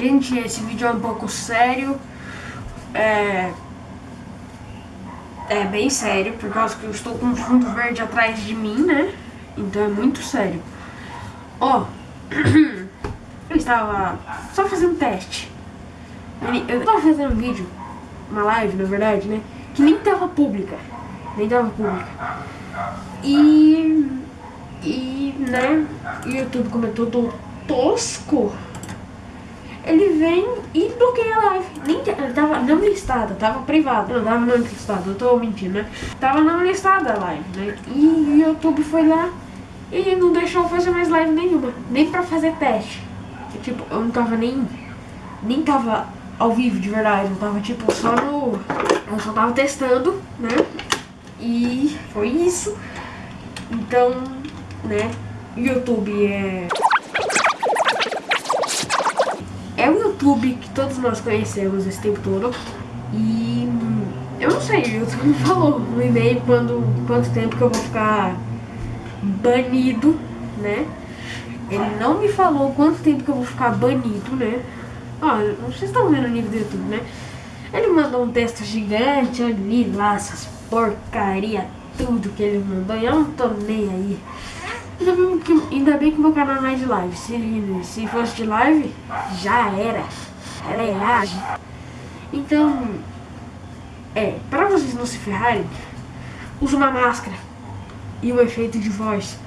Gente, esse vídeo é um pouco sério. É... É bem sério, por causa que eu estou com um fundo verde atrás de mim, né? Então é muito sério. Ó, eu estava só fazendo teste. Eu estava fazendo um vídeo, uma live, na verdade, né? Que nem tava pública. Nem tava pública. E... E, né? O YouTube comentou do tosco ele vem e bloqueia a live. Nem, tava não listada, tava privada. Não, tava não listada, eu tô mentindo, né? Tava não listada a live, né? E o YouTube foi lá e não deixou fazer mais live nenhuma. Nem pra fazer teste. Eu, tipo, eu não tava nem... Nem tava ao vivo de verdade. Eu tava, tipo, só no... Eu só tava testando, né? E foi isso. Então, né? YouTube é... YouTube que todos nós conhecemos esse tempo todo. E eu não sei, o YouTube me falou no e-mail quando, quanto tempo que eu vou ficar banido, né? Ele não me falou quanto tempo que eu vou ficar banido, né? Ó, vocês estão vendo o nível do YouTube, né? Ele mandou um texto gigante, eu li lá essas porcaria, tudo que ele mandou, e eu não tô nem aí. Ainda bem que, ainda bem que meu canal não é de live. Se, se fosse de live, já era. Era errado. Então, é, para vocês não se ferrarem, use uma máscara e um efeito de voz.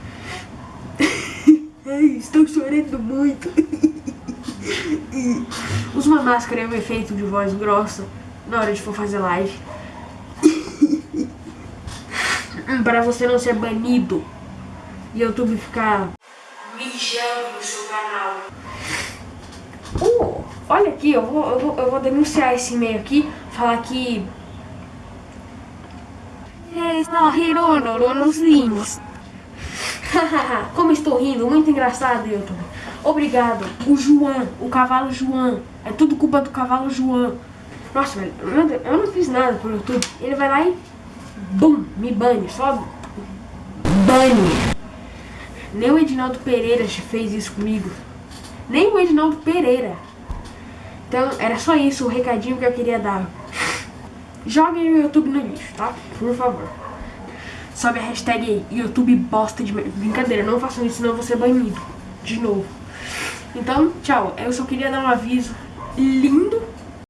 Ai, estou chorando muito. use uma máscara e um efeito de voz grossa na hora de for fazer live. para você não ser banido YouTube ficar mijando no seu canal. Uh, olha aqui, eu vou, eu vou, eu vou denunciar esse e-mail aqui, falar que... Está rindo nos limos. Como estou rindo, muito engraçado, YouTube. Obrigado. O João, o cavalo João. É tudo culpa do cavalo João. Nossa, velho, eu não fiz nada pro YouTube. Ele vai lá e... Bum, me bane, só... Bane. Nem o Edinaldo Pereira fez isso comigo. Nem o Edinaldo Pereira. Então, era só isso o recadinho que eu queria dar. Joguem o YouTube no lixo, tá? Por favor. Sobe a hashtag YouTube bosta de... Brincadeira, não façam isso, senão vou ser banido. De novo. Então, tchau. Eu só queria dar um aviso lindo